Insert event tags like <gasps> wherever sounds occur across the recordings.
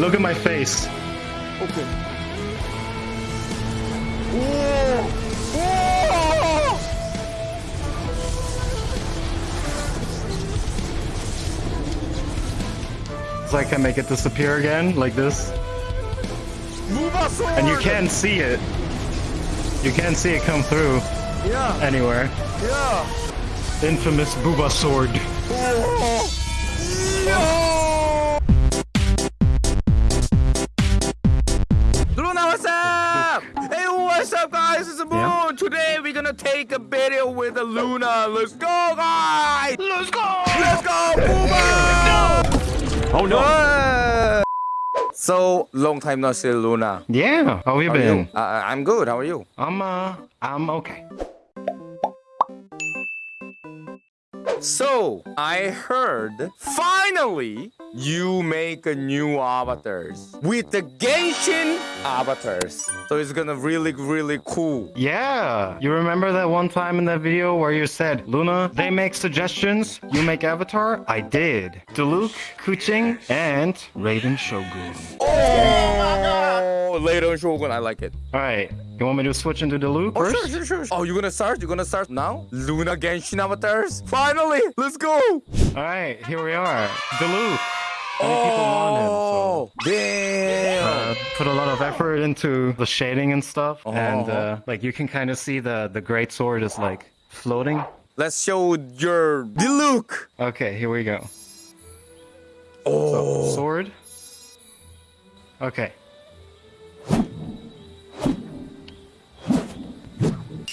Look at my face. Okay. Whoa! Whoa! So I can make it disappear again, like this. And you can't see it. You can't see it come through Yeah, anywhere. yeah. Infamous Booba sword. Oh! Today we're gonna take a video with the Luna. Let's go, guys! Let's go! Let's go, Booba! Oh no! So long time no see, Luna. Yeah, how you How been? you? Uh, I'm good. How are you? I'm uh, I'm okay. So I heard finally you make a new avatars with the Genshin avatars. So it's gonna really really cool. Yeah, you remember that one time in that video where you said, Luna, they make suggestions, you make avatar? I did. Diluc, Keqing, and Raiden Shogun. Oh, later on Shogun, I like it. Alright, you want me to switch into Diluc Oh, first? sure, sure, sure. Oh, you're gonna start? You're gonna start now? Luna Genshin avatars? Finally, let's go. Alright, here we are. Diluc. Many people him, so. Oh, damn. Uh, put a lot of effort into the shading and stuff, and Oh. uh, like you can kind of see the the great sword is like floating. Let's show your the look. Okay, here we go. Oh, Sword. Okay.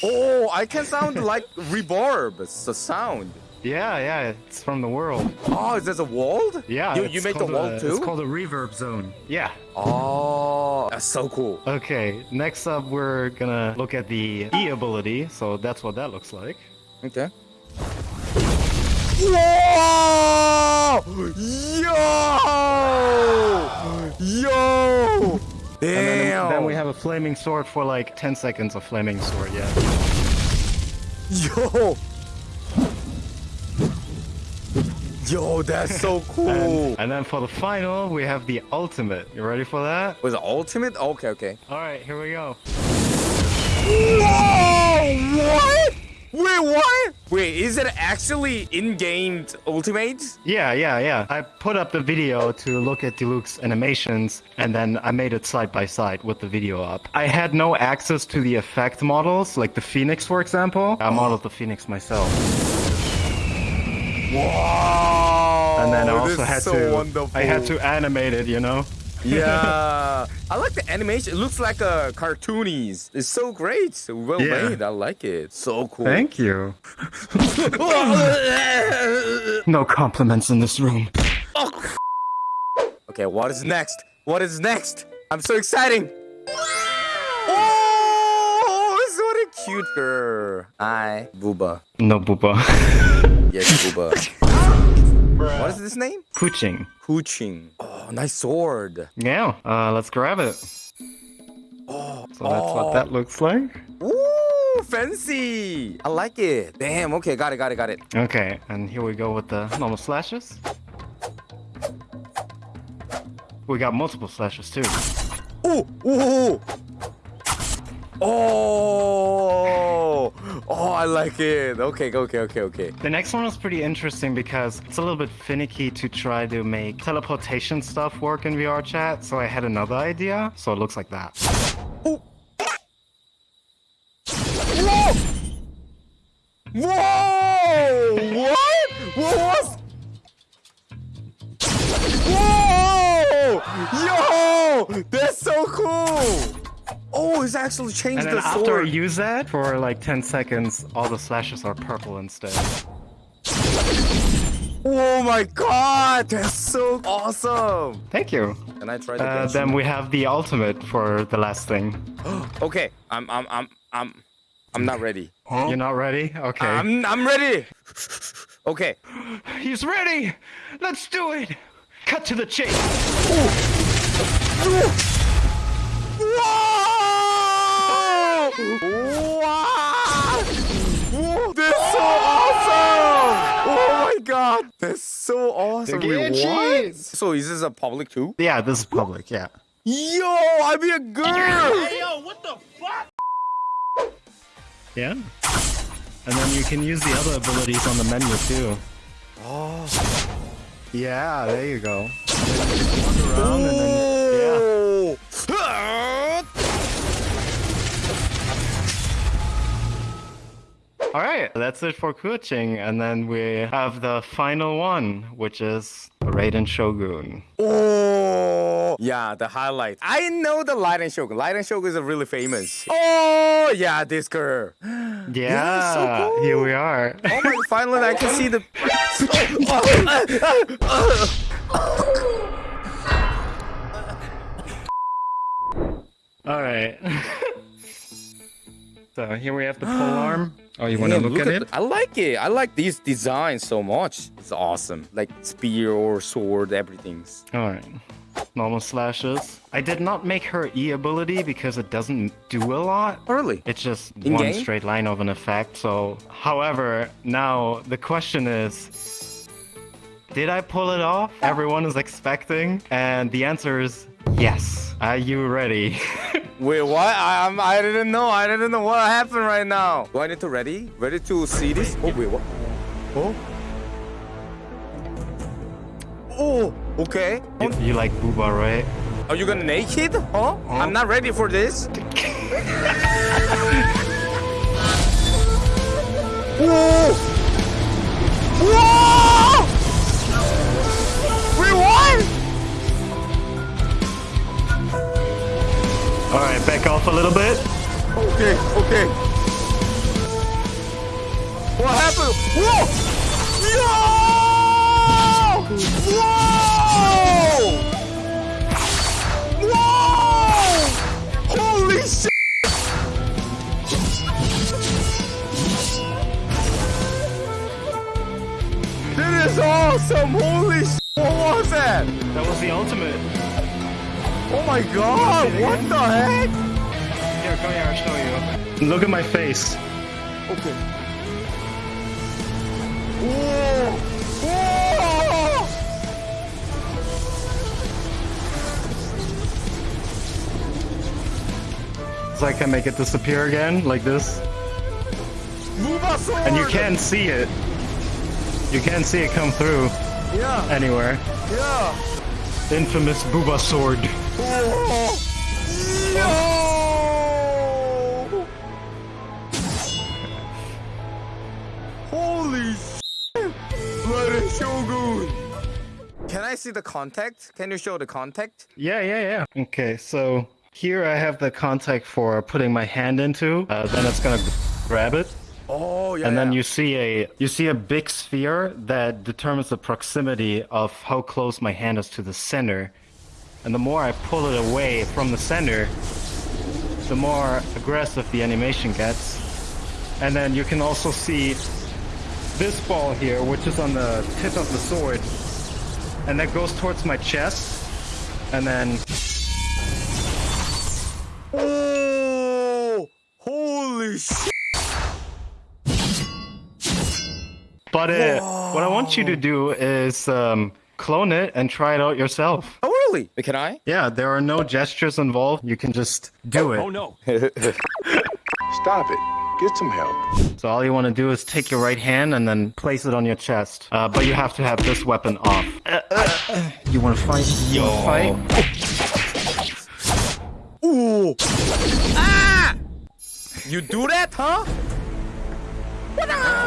oh, I can sound like reverb. It's the sound. Yeah, yeah, it's from the world. Oh, is this a world? Yeah, you, you make the world a, too. It's called a reverb zone. Yeah. Oh, that's so cool. Okay, next up we're gonna look at the E ability, so that's what that looks like. Okay. Whoa! Yo! Yo! And then, then we have a flaming sword for like 10 seconds of flaming sword, yeah. Yo! Yo, that's so <laughs> cool. And, and then for the final, we have the ultimate. You ready for that? Was it ultimate? Okay, okay. Alright, here we go. Whoa! What? Wait, what? Wait, is it actually in-game ultimate? Yeah, yeah, yeah. I put up the video to look at Diluc's animations, and then I made it side by side with the video up. I had no access to the effect models, like the Phoenix, for example. I modeled the Phoenix myself. Wow! And then I Oh, also had so to Wonderful. I had to animate it, you know? Yeah, <laughs> I like the animation. It looks like a cartoonies. It's so great. So well Yeah. made. I like it. So cool. Thank you. <laughs> No compliments in this room. okay, what is next? What is next? I'm so exciting. Oh, a cute girl. Hi, Booba. No booba. <laughs> Yes, Booba. <laughs> what is this name? Keqing. Keqing. Oh, nice sword. Yeah, uh, let's grab it. Oh, So that's what that looks like. Ooh, fancy. I like it. Damn. Okay, got it, got it, got it. Okay, and here we go with the normal slashes. We got multiple slashes too. Ooh, ooh. Oh, oh, I like it. Okay, okay, okay, okay. The next one was pretty interesting because it's a little bit finicky to try to make teleportation stuff work in VR chat, so I had another idea, so it looks like that. Ooh. Whoa! Whoa! What? What was? Whoa! Yo! That's so cool! Oh, it's actually changed And then the after I use that, for like 10 seconds, all the slashes are purple instead. Oh my god! That's so awesome! Thank you. Can I try the Uh, then we have the ultimate for the last thing. <gasps> Okay, I'm I'm I'm I'm I'm not ready. <gasps> You're not ready? Okay. I'm I'm ready. Okay. <gasps> He's ready! Let's do it! Cut to the chase! Whoa! Wow! Whoa! That's so awesome! Oh my god! What? That's so awesome. Wait, what? So is this a public too? Yeah, this is public. Yeah. Yo, I be a girl. Hey, yo, what the fuck? Yeah. And then you can use the other abilities on the menu too. Oh. Yeah, there you go. Wander around and then that's it for Keqing, and then we have the final one, which is Raiden Shogun. Oh, yeah, the highlight. I know the Raiden Shogun. Raiden Shogun is really famous. Oh, yeah, this girl. <gasps> Yeah, so cool. here we are. Oh my, <laughs> finally I can see the. <laughs> All right. <laughs> so here we have the pole <gasps> arm. Oh, you want to Damn, look, at, it? I like it. I like these designs so much. It's awesome. Like spear or sword, everything's. All right. Normal slashes. I did not make her E ability because it doesn't do a lot. Early. It's just In one game? straight line of an effect. So, however, now the question is Did I pull it off? Everyone is expecting. And the answer is yes. Are you ready? <laughs> Wait, what? I, I'm, I didn't know. I didn't know what happened right now. Do I need to ready? Ready to see this? Oh, wait, what? Oh? Oh, okay. you, you like Booba, right? Are you gonna naked? Huh? I'm not ready for this. <laughs> Whoa! Whoa! Off a little bit. Okay, okay. What happened? Whoa! Yo! Whoa! Whoa! Holy shit! That is awesome! Holy shit! What was that? That was the ultimate. Oh my god! What the heck? Here, come here, I'll show you. Look at my face. Okay. Whoa! Whoa! So I can make it disappear again, like this. And you can see it. You can see it come through Yeah, anywhere. yeah. Infamous Booba sword. Oh! Shogun! Can I see the contact? Can you show the contact? Yeah, yeah, yeah. Okay, so here I have the contact for putting my hand into. Uh, then it's gonna grab it, Oh, yeah. and then yeah. you see a you see a big sphere that determines the proximity of how close my hand is to the center. And the more I pull it away from the center, the more aggressive the animation gets. And then you can also see this ball here, which is on the tip of the sword, and that goes towards my chest. And then Oh! Holy shit! But uh, what I want you to do is um, clone it and try it out yourself. Oh, really? Can I? Yeah, there are no gestures involved. You can just do it. Oh no. <laughs> Stop it. Get some help. So all you want to do is take your right hand and then place it on your chest. Uh, but you have to have this weapon off. Uh, uh. You want to fight? You wanna fight? Ooh! Ah! You do that, huh? What the hell?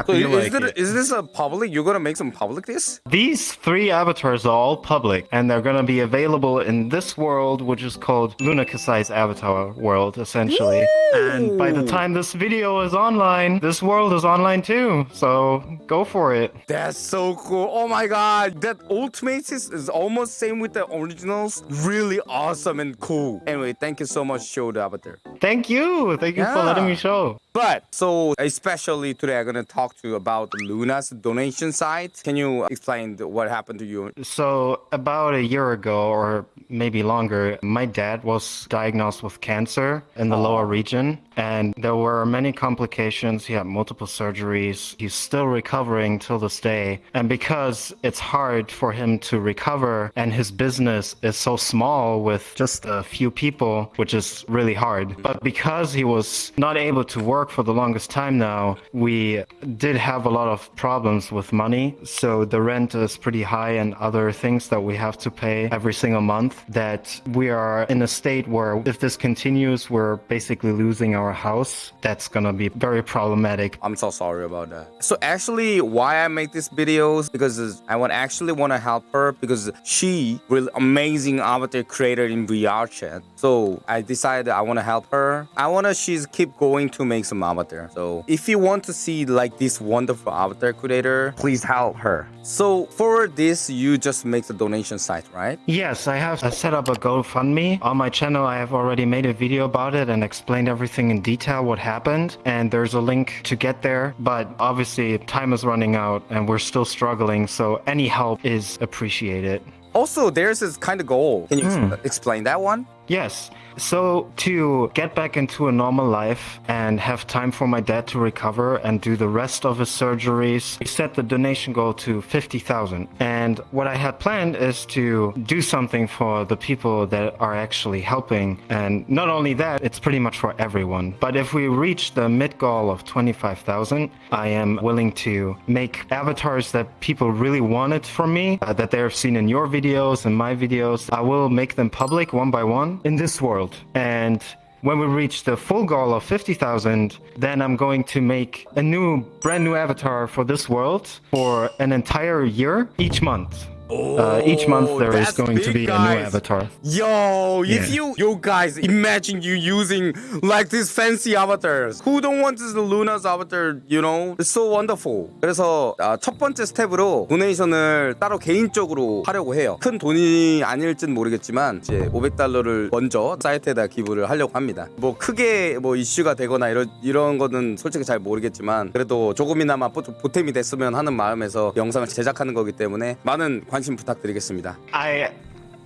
Happy So you is, like it, it. is this a public? You're gonna make some public this? These three avatars are all public, and they're gonna be available in this world, which is called Luna Kasai's avatar world, essentially. And by the time this video is online, this world is online too. So go for it. That's so cool. Oh my god. That Ultimates is, is almost same with the originals. Really awesome and cool. Anyway, thank you so much, Show the Avatar. Thank you. Thank you for letting me show. But so especially today I'm gonna talk to you about Luna's donation site. Can you explain what happened to you? So, about a year ago, or maybe longer, my dad was diagnosed with cancer in the lower region, and there were many complications. He had multiple surgeries. He's still recovering till this day. And because it's hard for him to recover, and his business is so small with just a few people, which is really hard. But because he was not able to work for the longest time now, we did have a lot of problems with money. So the rent is pretty high and other things that we have to pay every single month that we are in a state where if this continues, we're basically losing our house. That's gonna be very problematic. I'm so sorry about that. So actually, why I make these videos because I want actually want to help her because she really amazing avatar creator in VR chat. So I decided I want to help her. I want to she's keep going to make some avatar. So if you want to see like this wonderful avatar creator, please help her. So for this, you just make the donation site, right? Yes, I have set up a GoFundMe. On my channel, I have already made a video about it and explained everything in detail what happened. And there's a link to get there. But obviously, time is running out and we're still struggling. So any help is appreciated. Also, there's this kind of goal. Can you hmm. ex- explain that one? Yes. So to get back into a normal life and have time for my dad to recover and do the rest of his surgeries, we set the donation goal to 50,000. And what I had planned is to do something for the people that are actually helping. And not only that, it's pretty much for everyone. But if we reach the mid goal of 25,000, I am willing to make avatars that people really wanted from me, uh, that they've seen in your videos and my videos. I will make them public one by one in this world. And when we reach the full goal of 50,000, then I'm going to make a new, brand new avatar for this world for an entire year each month. Uh, each month Oh, there is going to big, be a new guys. avatar. Yo, if Yeah. you, yo guys, imagine you using like these fancy avatars. Who don't want this Luna's avatar, you know? It's so wonderful. 그래서 아, 첫 번째 스텝으로 도네이션을 따로 개인적으로 하려고 해요. 큰 돈이 아닐진 모르겠지만 이제 500달러를 먼저 사이트에다 기부를 하려고 합니다. 뭐 크게 뭐 이슈가 되거나 이런 이런 거는 솔직히 잘 모르겠지만 그래도 조금이나마 보- 보탬이 됐으면 하는 마음에서 영상을 제작하는 거기 때문에 많은 관 심 부탁드리겠습니다. I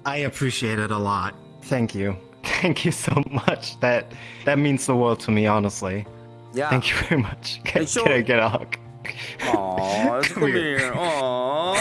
I appreciate it a lot. Thank you. <laughs> Thank you so much. That that means the world to me, honestly. 야. Thank you very much. Can, Hey, sure. can I get a hug? Aw, come <laughs> Come here. here. Aw.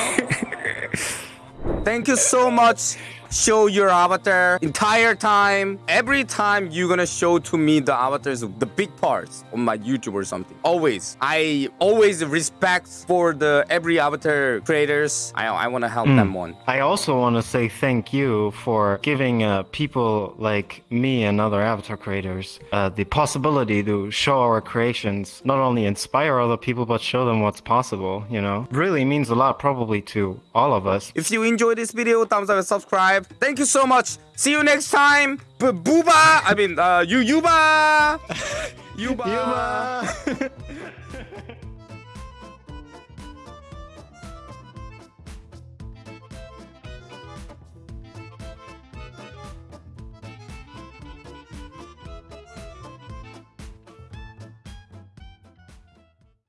<laughs> Thank you so much. Show your avatar entire time. Every time you're gonna show to me the avatars, the big parts on my YouTube or something. Always. I always respect for the every avatar creators. I I wanna help them one. I also want to say thank you for giving uh, people like me and other avatar creators uh, the possibility to show our creations, not only inspire other people, but show them what's possible, you know? Really means a lot, probably, to all of us. If you enjoyed this video, thumbs up and subscribe. Thank you so much. See you next time. B- booba. I mean, uh, you yuba. <laughs> yuba. Yuba! <laughs>